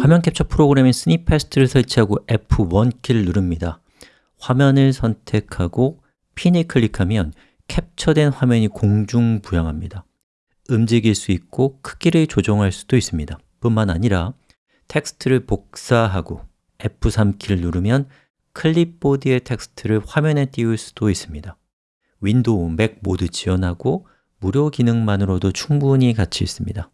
화면 캡처 프로그램인 Snipaste를 설치하고 F1 키를 누릅니다. 화면을 선택하고 pin을 클릭하면 캡처된 화면이 공중 부양합니다. 움직일 수 있고 크기를 조정할 수도 있습니다. 뿐만 아니라 텍스트를 복사하고 F3 키를 누르면 클립보드의 텍스트를 화면에 띄울 수도 있습니다. 윈도우, 맥 모두 지원하고 무료 기능만으로도 충분히 가치 있습니다.